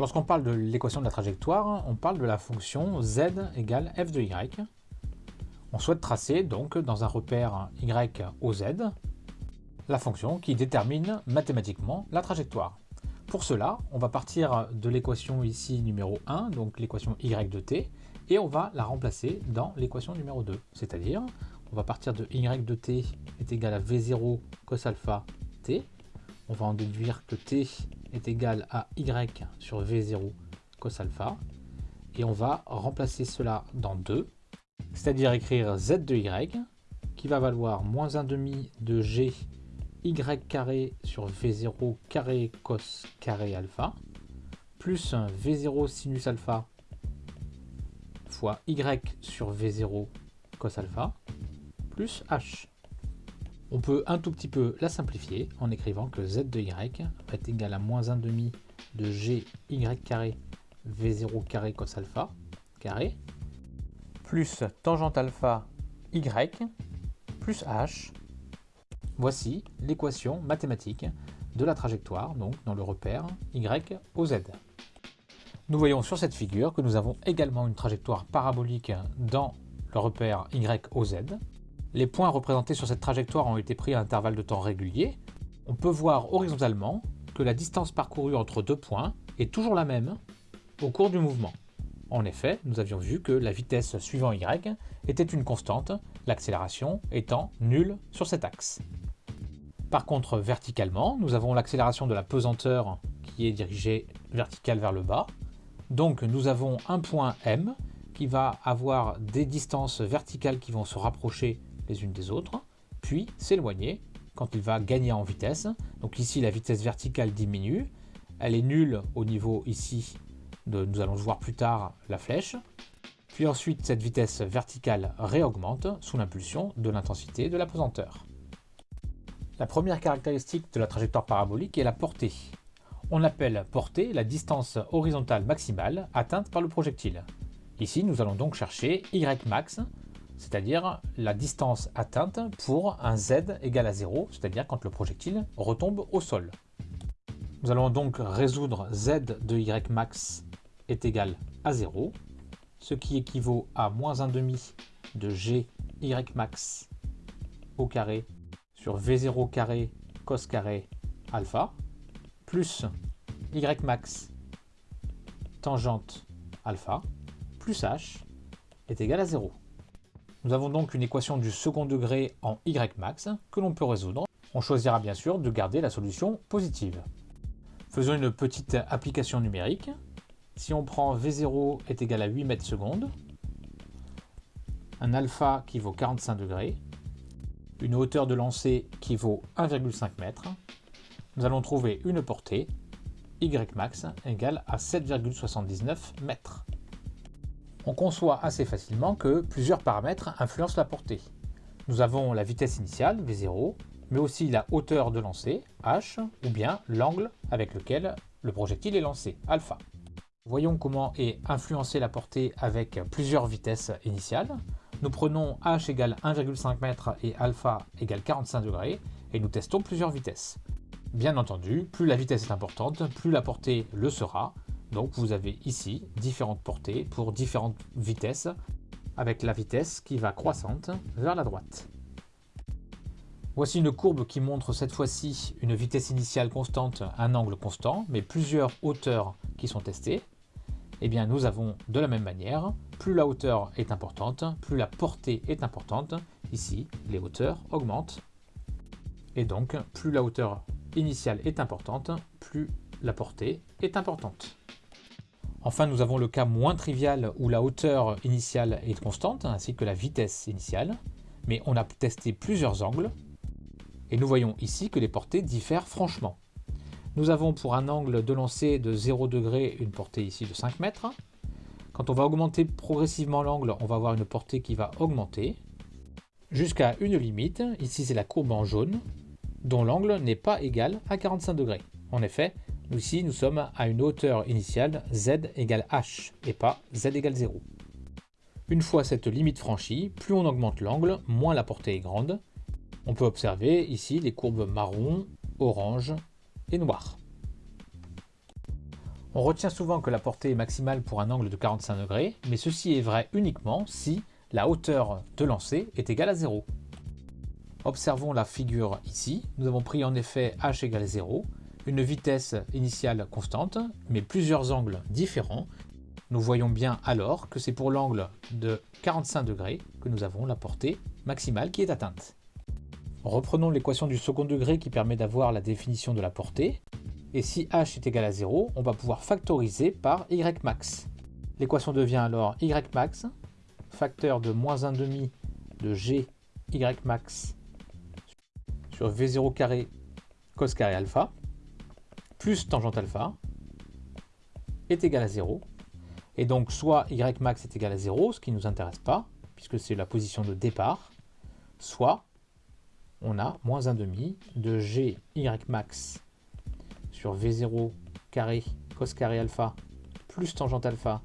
Lorsqu'on parle de l'équation de la trajectoire, on parle de la fonction z égale f de y. On souhaite tracer donc dans un repère y au z la fonction qui détermine mathématiquement la trajectoire. Pour cela, on va partir de l'équation ici numéro 1, donc l'équation y de t, et on va la remplacer dans l'équation numéro 2. C'est-à-dire, on va partir de y de t est égal à v0 cos alpha t. On va en déduire que t est égal à y sur v0 cos alpha. Et on va remplacer cela dans 2, c'est-à-dire écrire z de y, qui va valoir moins 1 demi de g y carré sur v0 carré cos carré alpha, plus v0 sinus alpha fois y sur v0 cos alpha, plus h. On peut un tout petit peu la simplifier en écrivant que z de y être égal à moins 1 demi de g y carré v0 carré cos alpha carré plus tangente alpha y plus h Voici l'équation mathématique de la trajectoire, donc dans le repère y au z. Nous voyons sur cette figure que nous avons également une trajectoire parabolique dans le repère y au z. Les points représentés sur cette trajectoire ont été pris à intervalles de temps réguliers. On peut voir horizontalement que la distance parcourue entre deux points est toujours la même au cours du mouvement. En effet, nous avions vu que la vitesse suivant y était une constante, l'accélération étant nulle sur cet axe. Par contre, verticalement, nous avons l'accélération de la pesanteur qui est dirigée verticale vers le bas. Donc nous avons un point M qui va avoir des distances verticales qui vont se rapprocher les unes des autres, puis s'éloigner quand il va gagner en vitesse. Donc ici, la vitesse verticale diminue. Elle est nulle au niveau ici de, nous allons voir plus tard, la flèche. Puis ensuite, cette vitesse verticale réaugmente sous l'impulsion de l'intensité de la pesanteur. La première caractéristique de la trajectoire parabolique est la portée. On appelle portée la distance horizontale maximale atteinte par le projectile. Ici, nous allons donc chercher y max, c'est-à-dire la distance atteinte pour un z égal à 0, c'est-à-dire quand le projectile retombe au sol. Nous allons donc résoudre z de y max est égal à 0, ce qui équivaut à moins 1 demi de g y max au carré sur V0 carré cos carré alpha, plus Y max tangente alpha, plus H est égal à 0. Nous avons donc une équation du second degré en Y max que l'on peut résoudre. On choisira bien sûr de garder la solution positive. Faisons une petite application numérique. Si on prend V0 est égal à 8 mètres secondes, un alpha qui vaut 45 degrés, une hauteur de lancer qui vaut 1,5 m, nous allons trouver une portée Ymax égale à 7,79 m. On conçoit assez facilement que plusieurs paramètres influencent la portée. Nous avons la vitesse initiale, V0, mais aussi la hauteur de lancer, H, ou bien l'angle avec lequel le projectile est lancé, alpha. Voyons comment est influencée la portée avec plusieurs vitesses initiales. Nous prenons h égale 1,5 m et alpha égale 45 degrés et nous testons plusieurs vitesses. Bien entendu, plus la vitesse est importante, plus la portée le sera. Donc vous avez ici différentes portées pour différentes vitesses avec la vitesse qui va croissante vers la droite. Voici une courbe qui montre cette fois-ci une vitesse initiale constante, un angle constant, mais plusieurs hauteurs qui sont testées eh bien nous avons de la même manière, plus la hauteur est importante, plus la portée est importante. Ici, les hauteurs augmentent. Et donc, plus la hauteur initiale est importante, plus la portée est importante. Enfin, nous avons le cas moins trivial où la hauteur initiale est constante, ainsi que la vitesse initiale, mais on a testé plusieurs angles, et nous voyons ici que les portées diffèrent franchement. Nous avons pour un angle de lancer de 0 degré une portée ici de 5 mètres. Quand on va augmenter progressivement l'angle, on va avoir une portée qui va augmenter jusqu'à une limite, ici c'est la courbe en jaune, dont l'angle n'est pas égal à 45 degrés. En effet, ici nous sommes à une hauteur initiale z égale h et pas z égale 0. Une fois cette limite franchie, plus on augmente l'angle, moins la portée est grande. On peut observer ici les courbes marron, orange, et noir. On retient souvent que la portée est maximale pour un angle de 45 degrés, mais ceci est vrai uniquement si la hauteur de lancer est égale à 0. Observons la figure ici. Nous avons pris en effet h égale 0, une vitesse initiale constante, mais plusieurs angles différents. Nous voyons bien alors que c'est pour l'angle de 45 degrés que nous avons la portée maximale qui est atteinte. Reprenons l'équation du second degré qui permet d'avoir la définition de la portée. Et si h est égal à 0, on va pouvoir factoriser par y max. L'équation devient alors y max, facteur de moins 1,5 de g y max sur v0 carré cos carré alpha, plus tangente alpha, est égal à 0. Et donc soit y max est égal à 0, ce qui ne nous intéresse pas, puisque c'est la position de départ, soit on a moins 1,5 de g y max sur V0 carré cos carré alpha plus tangente alpha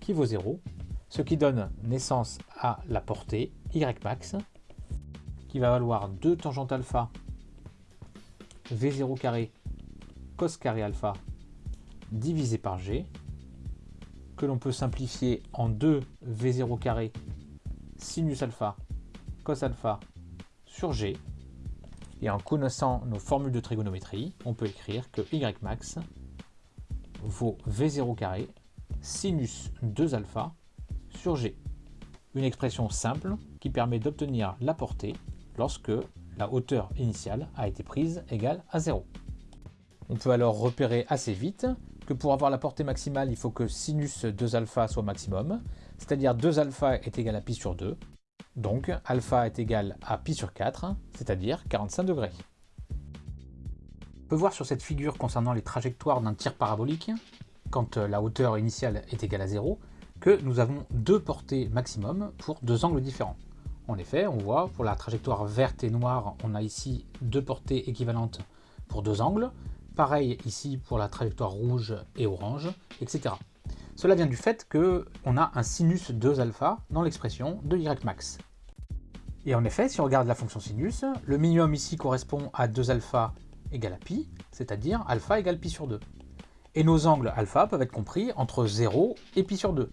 qui vaut 0, ce qui donne naissance à la portée y max qui va valoir 2 tangente alpha V0 carré cos carré alpha divisé par g que l'on peut simplifier en 2 V0 carré sinus alpha cos alpha sur g et en connaissant nos formules de trigonométrie, on peut écrire que y max vaut v0 carré sinus 2 alpha sur g. Une expression simple qui permet d'obtenir la portée lorsque la hauteur initiale a été prise égale à 0. On peut alors repérer assez vite que pour avoir la portée maximale, il faut que sinus 2 alpha soit maximum, c'est-à-dire 2 alpha est égal à pi sur 2, donc alpha est égal à pi sur 4, c'est-à-dire 45 degrés. On peut voir sur cette figure concernant les trajectoires d'un tir parabolique, quand la hauteur initiale est égale à 0, que nous avons deux portées maximum pour deux angles différents. En effet, on voit pour la trajectoire verte et noire, on a ici deux portées équivalentes pour deux angles. Pareil ici pour la trajectoire rouge et orange, etc. Cela vient du fait qu'on a un sinus 2 alpha dans l'expression de y max. Et en effet, si on regarde la fonction sinus, le minimum ici correspond à 2 alpha égale à pi, c'est-à-dire alpha égale pi sur 2. Et nos angles alpha peuvent être compris entre 0 et pi sur 2.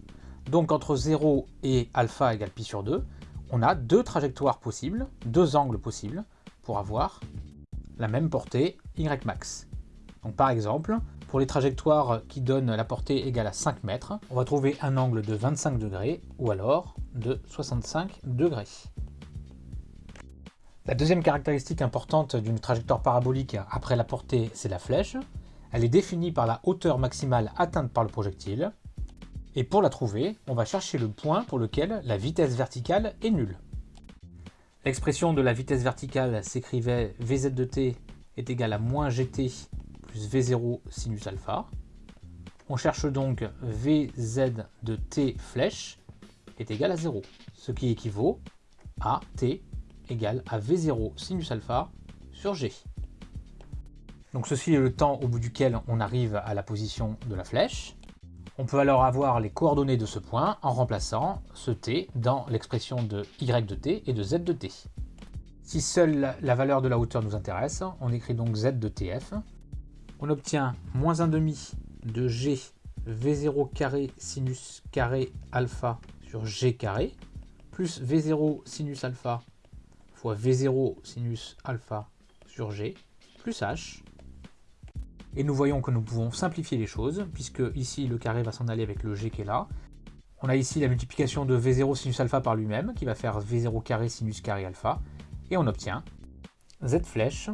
Donc entre 0 et alpha égale pi sur 2, on a deux trajectoires possibles, deux angles possibles, pour avoir la même portée y max. Par exemple, pour les trajectoires qui donnent la portée égale à 5 mètres, on va trouver un angle de 25 degrés ou alors de 65 degrés. La deuxième caractéristique importante d'une trajectoire parabolique après la portée, c'est la flèche. Elle est définie par la hauteur maximale atteinte par le projectile. Et pour la trouver, on va chercher le point pour lequel la vitesse verticale est nulle. L'expression de la vitesse verticale s'écrivait Vz de t est égal à moins gt plus V0 sinus alpha. On cherche donc Vz de t flèche est égal à 0, ce qui équivaut à t égale à V0 sinus alpha sur G. Donc ceci est le temps au bout duquel on arrive à la position de la flèche. On peut alors avoir les coordonnées de ce point en remplaçant ce t dans l'expression de y de t et de z de t. Si seule la valeur de la hauteur nous intéresse, on écrit donc z de tf. On obtient moins 1,5 de g v0 carré sinus carré alpha sur g carré, plus v0 sinus alpha V0 sinus alpha sur G plus H. Et nous voyons que nous pouvons simplifier les choses, puisque ici le carré va s'en aller avec le G qui est là. On a ici la multiplication de V0 sinus alpha par lui-même, qui va faire V0 carré sinus carré alpha, et on obtient Z flèche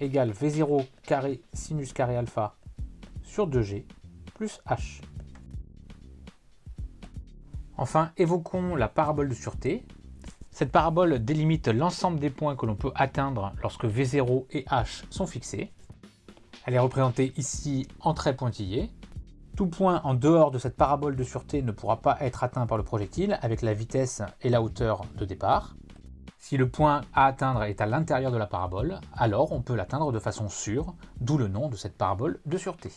égale V0 carré sinus carré alpha sur 2G plus H. Enfin, évoquons la parabole de sûreté, cette parabole délimite l'ensemble des points que l'on peut atteindre lorsque V0 et H sont fixés. Elle est représentée ici en traits pointillés. Tout point en dehors de cette parabole de sûreté ne pourra pas être atteint par le projectile avec la vitesse et la hauteur de départ. Si le point à atteindre est à l'intérieur de la parabole, alors on peut l'atteindre de façon sûre, d'où le nom de cette parabole de sûreté.